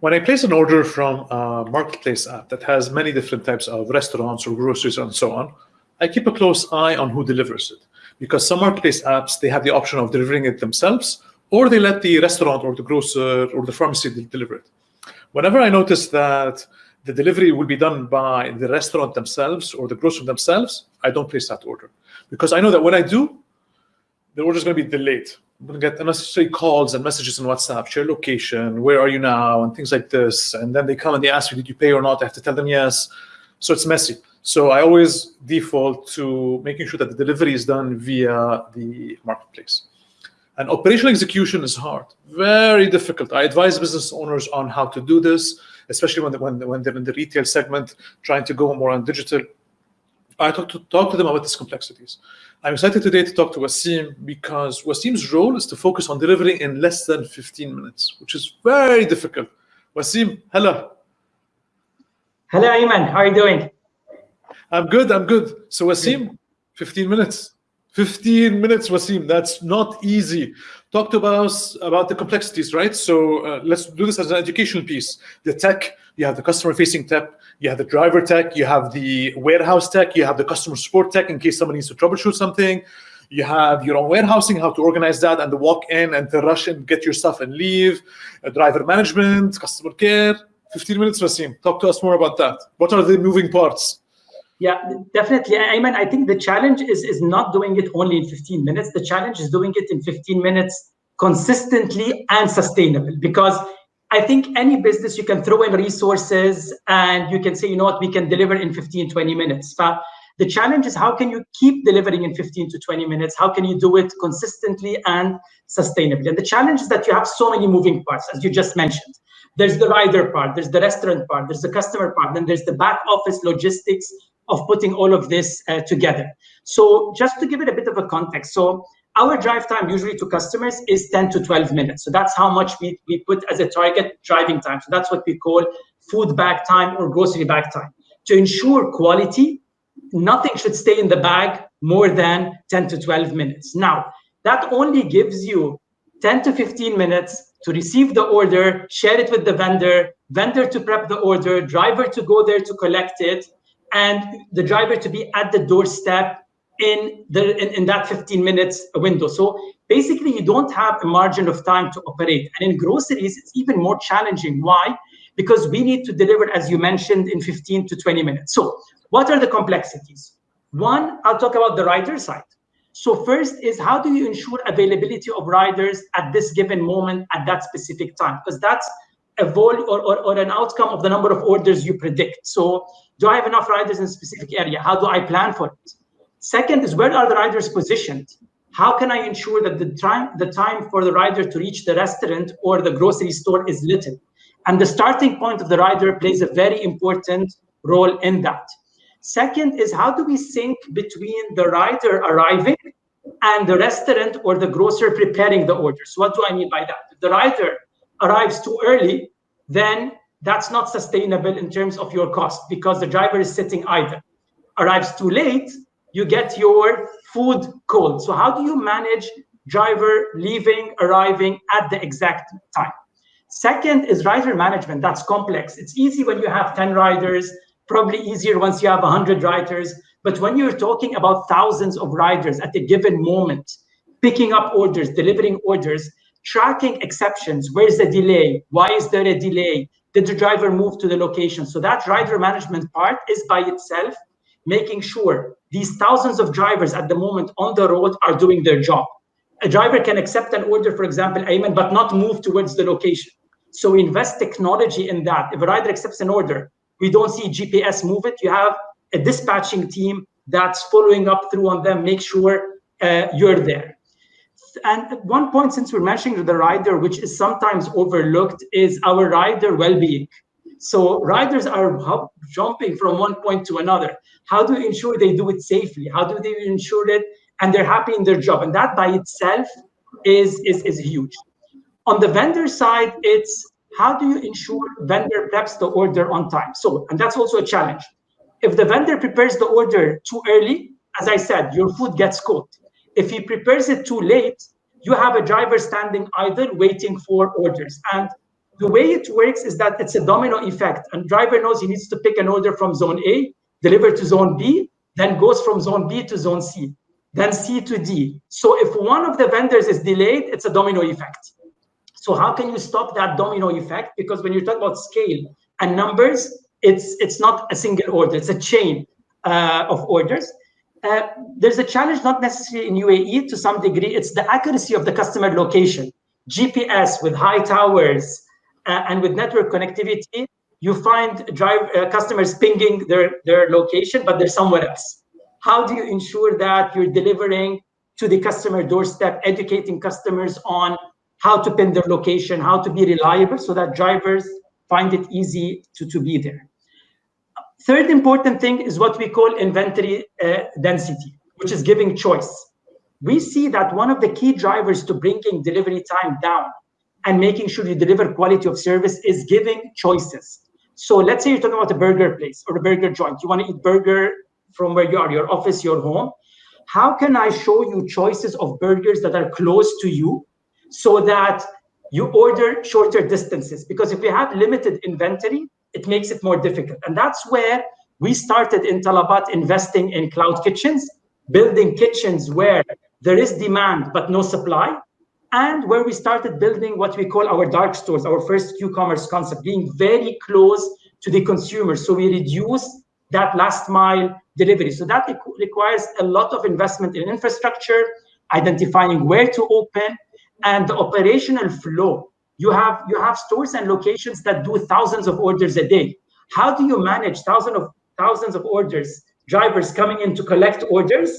when I place an order from a marketplace app that has many different types of restaurants or groceries and so on, I keep a close eye on who delivers it. Because some marketplace apps, they have the option of delivering it themselves, or they let the restaurant or the grocer or the pharmacy deliver it. Whenever I notice that the delivery will be done by the restaurant themselves or the grocer themselves, I don't place that order. Because I know that when I do, the order is going to be delayed. I'm to get unnecessary calls and messages on WhatsApp, share location, where are you now, and things like this. And then they come and they ask me, did you pay or not? I have to tell them yes. So it's messy. So I always default to making sure that the delivery is done via the marketplace. And operational execution is hard, very difficult. I advise business owners on how to do this, especially when, when, when they're in the retail segment, trying to go more on digital. I talk to, talk to them about these complexities. I'm excited today to talk to Wasim because Wasim's role is to focus on delivering in less than 15 minutes, which is very difficult. Wasim, hello. Hello, Ayman. How are you doing? I'm good. I'm good. So Wasim, 15 minutes. 15 minutes, Wasim. That's not easy. Talk to us about the complexities, right? So uh, let's do this as an educational piece. The tech, you have the customer-facing tech, you have the driver tech, you have the warehouse tech, you have the customer support tech in case somebody needs to troubleshoot something. You have your own warehousing, how to organize that and the walk in and to rush and get your stuff and leave. Uh, driver management, customer care. 15 minutes, Wasim. Talk to us more about that. What are the moving parts? Yeah, definitely. Ayman, I think the challenge is, is not doing it only in 15 minutes. The challenge is doing it in 15 minutes consistently and sustainable because I think any business you can throw in resources and you can say, you know what, we can deliver in 15, 20 minutes. But the challenge is how can you keep delivering in 15 to 20 minutes? How can you do it consistently and sustainably? And the challenge is that you have so many moving parts, as you just mentioned. There's the rider part, there's the restaurant part, there's the customer part, then there's the back office logistics of putting all of this uh, together. So just to give it a bit of a context, so our drive time usually to customers is 10 to 12 minutes. So that's how much we, we put as a target driving time. So that's what we call food bag time or grocery bag time. To ensure quality, nothing should stay in the bag more than 10 to 12 minutes. Now, that only gives you 10 to 15 minutes to receive the order, share it with the vendor, vendor to prep the order, driver to go there to collect it, and the driver to be at the doorstep in the in, in, that 15 minutes window. So basically, you don't have a margin of time to operate. And in groceries, it's even more challenging. Why? Because we need to deliver, as you mentioned, in 15 to 20 minutes. So what are the complexities? One, I'll talk about the rider side. So first is how do you ensure availability of riders at this given moment at that specific time? Because that's a vol or, or, or an outcome of the number of orders you predict. So do I have enough riders in a specific area? How do I plan for it? Second is where are the riders positioned? How can I ensure that the time the time for the rider to reach the restaurant or the grocery store is little? And the starting point of the rider plays a very important role in that. Second is how do we sync between the rider arriving and the restaurant or the grocer preparing the orders? What do I mean by that? The rider arrives too early, then that's not sustainable in terms of your cost because the driver is sitting idle. Arrives too late, you get your food cold. So how do you manage driver leaving, arriving at the exact time? Second is rider management. That's complex. It's easy when you have 10 riders, probably easier once you have 100 riders. But when you're talking about thousands of riders at a given moment, picking up orders, delivering orders, tracking exceptions, where's the delay? Why is there a delay? Did the driver move to the location? So that driver management part is by itself making sure these thousands of drivers at the moment on the road are doing their job. A driver can accept an order, for example, Ayman, but not move towards the location. So invest technology in that. If a rider accepts an order, we don't see GPS move it. You have a dispatching team that's following up through on them, make sure uh, you're there. And one point, since we're mentioning the rider, which is sometimes overlooked, is our rider well-being. So riders are jumping from one point to another. How do you ensure they do it safely? How do they ensure it and they're happy in their job? And that by itself is, is, is huge. On the vendor side, it's how do you ensure vendor preps the order on time? So, and that's also a challenge. If the vendor prepares the order too early, as I said, your food gets cold. If he prepares it too late, you have a driver standing idle waiting for orders. And the way it works is that it's a domino effect. And driver knows he needs to pick an order from zone A, deliver to zone B, then goes from zone B to zone C, then C to D. So if one of the vendors is delayed, it's a domino effect. So how can you stop that domino effect? Because when you talk about scale and numbers, it's it's not a single order; it's a chain uh, of orders. Uh, there's a challenge not necessarily in UAE to some degree. It's the accuracy of the customer location. GPS with high towers uh, and with network connectivity, you find drive uh, customers pinging their, their location, but they're somewhere else. How do you ensure that you're delivering to the customer doorstep, educating customers on how to pin their location, how to be reliable so that drivers find it easy to, to be there. Third important thing is what we call inventory uh, density, which is giving choice. We see that one of the key drivers to bringing delivery time down and making sure you deliver quality of service is giving choices. So let's say you're talking about a burger place or a burger joint. You want to eat burger from where you are, your office, your home. How can I show you choices of burgers that are close to you so that you order shorter distances? Because if you have limited inventory, it makes it more difficult. And that's where we started in Talabat investing in cloud kitchens, building kitchens where there is demand but no supply, and where we started building what we call our dark stores, our first Q-commerce concept, being very close to the consumer. So we reduce that last mile delivery. So that requires a lot of investment in infrastructure, identifying where to open, and the operational flow you have you have stores and locations that do thousands of orders a day. How do you manage thousands of thousands of orders drivers coming in to collect orders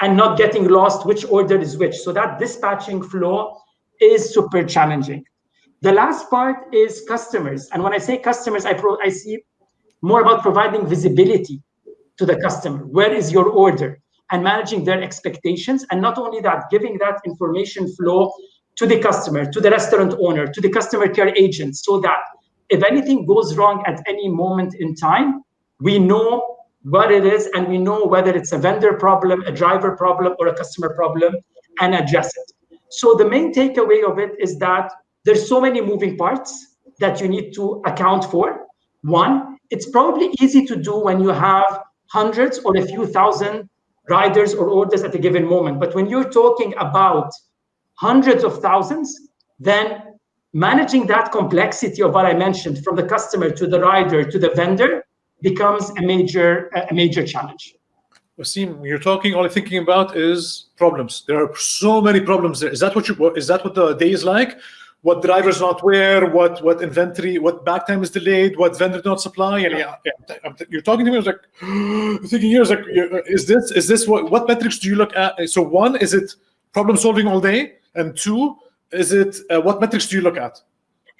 and not getting lost which order is which? So that dispatching flow is super challenging. The last part is customers. And when i say customers i pro i see more about providing visibility to the customer. Where is your order? And managing their expectations. And not only that giving that information flow to the customer, to the restaurant owner, to the customer care agent, so that if anything goes wrong at any moment in time, we know what it is and we know whether it's a vendor problem, a driver problem, or a customer problem and address it. So the main takeaway of it is that there's so many moving parts that you need to account for. One, it's probably easy to do when you have hundreds or a few thousand riders or orders at a given moment. But when you're talking about hundreds of thousands, then managing that complexity of what I mentioned from the customer to the rider to the vendor becomes a major a major challenge. Wasim, you're talking, all I'm thinking about is problems. There are so many problems there. Is that what you is that what the day is like? What drivers not where, what what inventory, what bag time is delayed, what vendor not supply, and yeah, yeah you're talking to me. I was like, thinking here is like, is this is this what what metrics do you look at? So one, is it problem solving all day? And two, is it uh, what metrics do you look at?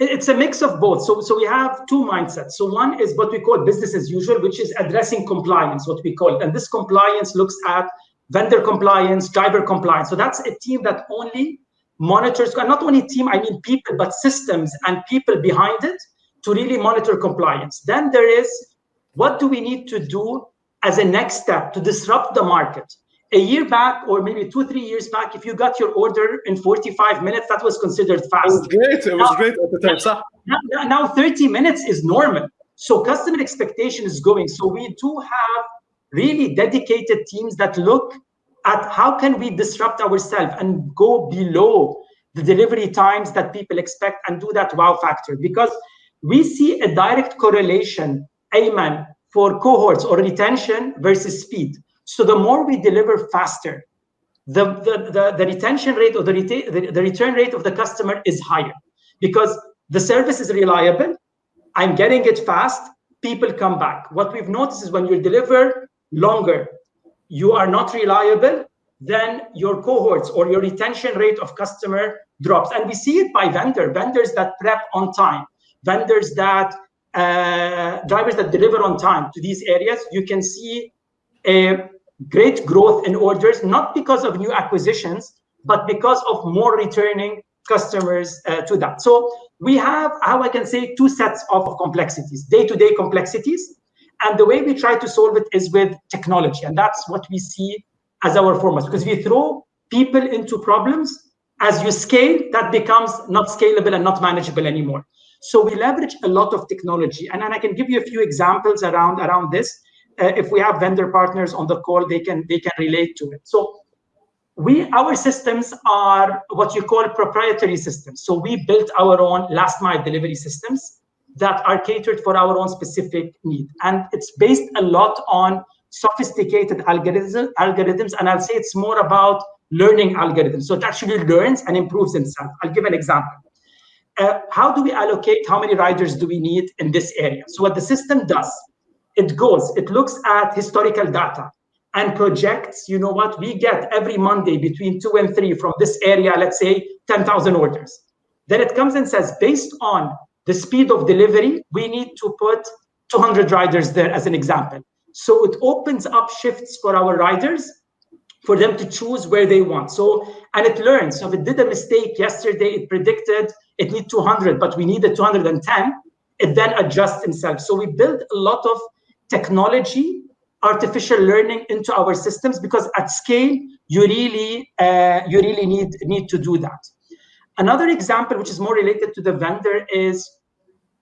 It's a mix of both. So, so we have two mindsets. So one is what we call business as usual, which is addressing compliance, what we call it. And this compliance looks at vendor compliance, driver compliance. So that's a team that only monitors, not only team, I mean people, but systems and people behind it to really monitor compliance. Then there is what do we need to do as a next step to disrupt the market? A year back or maybe two three years back if you got your order in 45 minutes that was considered fast. It was great. It was now, great at the time. now, now 30 minutes is normal. So customer expectation is going. So we do have really dedicated teams that look at how can we disrupt ourselves and go below the delivery times that people expect and do that wow factor. Because we see a direct correlation Ayman for cohorts or retention versus speed so the more we deliver faster, the, the, the, the retention rate or the, reta- the, the return rate of the customer is higher because the service is reliable. I'm getting it fast. People come back. What we've noticed is when you deliver longer, you are not reliable, then your cohorts or your retention rate of customer drops. And we see it by vendor, vendors that prep on time, vendors that uh, drivers that deliver on time to these areas. You can see a great growth in orders, not because of new acquisitions, but because of more returning customers uh, to that. So we have, how I can say, two sets of complexities, day-to-day -day complexities. And the way we try to solve it is with technology. And that's what we see as our formats, because we throw people into problems. As you scale, that becomes not scalable and not manageable anymore. So we leverage a lot of technology. And, and I can give you a few examples around, around this. Uh, if we have vendor partners on the call, they can they can relate to it. So we our systems are what you call proprietary systems. So we built our own last mile delivery systems that are catered for our own specific need. And it's based a lot on sophisticated algorithms, algorithms, and I'll say it's more about learning algorithms. So it actually learns and improves itself. I'll give an example. Uh, how do we allocate how many riders do we need in this area? So what the system does, it goes, it looks at historical data and projects, you know what, we get every Monday between two and three from this area, let's say 10,000 orders. Then it comes and says, based on the speed of delivery, we need to put 200 riders there as an example. So it opens up shifts for our riders for them to choose where they want. So, and it learns. So if it did a mistake yesterday, it predicted it need 200, but we needed 210, it then adjusts itself. So we build a lot of technology, artificial learning into our systems because at scale, you really, uh, you really need, need to do that. Another example, which is more related to the vendor, is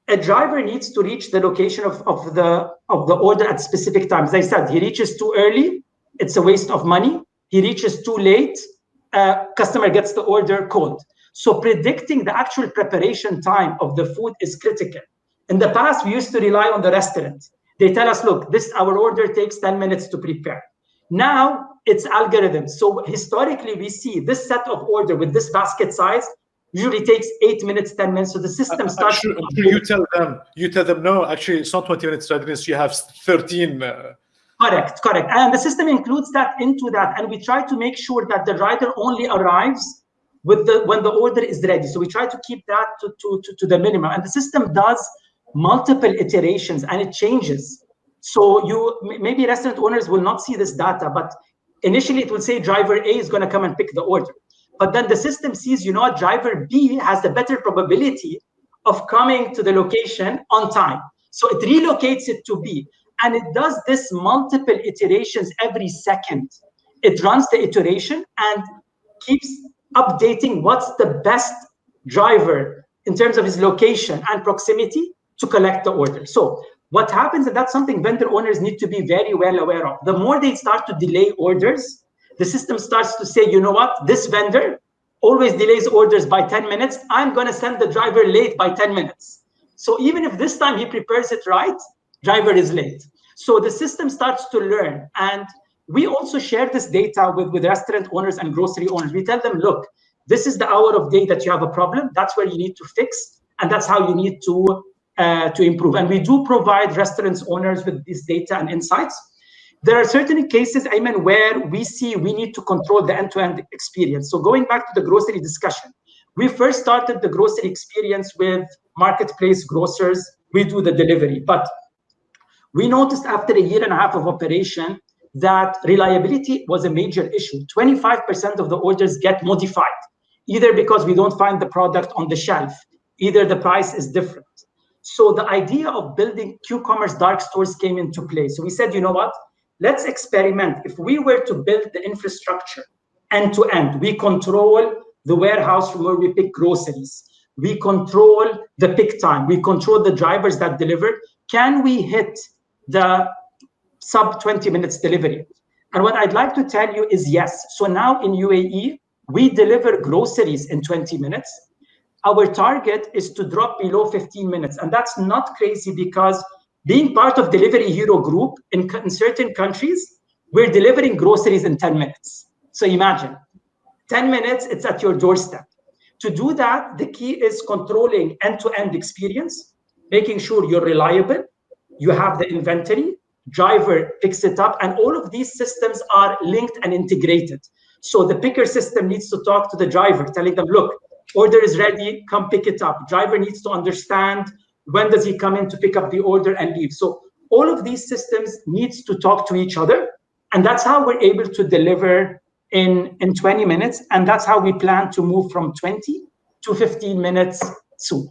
a driver needs to reach the location of, of the of the order at specific times. I said, he reaches too early, it's a waste of money. He reaches too late, uh, customer gets the order cold. So predicting the actual preparation time of the food is critical. In the past, we used to rely on the restaurant. They tell us, look, this our order takes 10 minutes to prepare. Now it's algorithms. So historically, we see this set of order with this basket size usually takes eight minutes, 10 minutes. So the system starts. Actually, you tell them, you tell them, no, actually, it's not 20 minutes readiness. You have 13. Uh... Correct, correct. And the system includes that into that. And we try to make sure that the rider only arrives with the when the order is ready. So we try to keep that to, to, to, to the minimum. And the system does multiple iterations and it changes. So you maybe restaurant owners will not see this data, but initially it will say driver A is going to come and pick the order. But then the system sees, you know what, driver B has a better probability of coming to the location on time. So it relocates it to B. And it does this multiple iterations every second. It runs the iteration and keeps updating what's the best driver in terms of his location and proximity to collect the order. So what happens, and that's something vendor owners need to be very well aware of. The more they start to delay orders, the system starts to say, you know what, this vendor always delays orders by 10 minutes. I'm going to send the driver late by 10 minutes. So even if this time he prepares it right, driver is late. So the system starts to learn. And we also share this data with, with restaurant owners and grocery owners. We tell them, look, this is the hour of day that you have a problem. That's where you need to fix. And that's how you need to, uh, to improve. And we do provide restaurants owners with this data and insights there are certain cases, Ayman, where we see we need to control the end-to-end experience. So going back to the grocery discussion, we first started the grocery experience with marketplace grocers. We do the delivery, but we noticed after a year and a half of operation that reliability was a major issue. 25% of the orders get modified, either because we don't find the product on the shelf, either the price is different. So the idea of building Q-commerce dark stores came into play. So we said, you know what? let's experiment. If we were to build the infrastructure end to end, we control the warehouse from where we pick groceries. We control the pick time. We control the drivers that deliver. Can we hit the sub 20 minutes delivery? And what I'd like to tell you is yes. So now in UAE, we deliver groceries in 20 minutes. Our target is to drop below 15 minutes. And that's not crazy because being part of Delivery Hero Group in, in certain countries, we're delivering groceries in 10 minutes. So imagine 10 minutes, it's at your doorstep. To do that, the key is controlling end-to-end experience, making sure you're reliable, you have the inventory, driver picks it up, and all of these systems are linked and integrated. So the picker system needs to talk to the driver, telling them, look, order is ready, come pick it up. Driver needs to understand when does he come in to pick up the order and leave so all of these systems needs to talk to each other and that's how we're able to deliver in in 20 minutes and that's how we plan to move from 20 to 15 minutes soon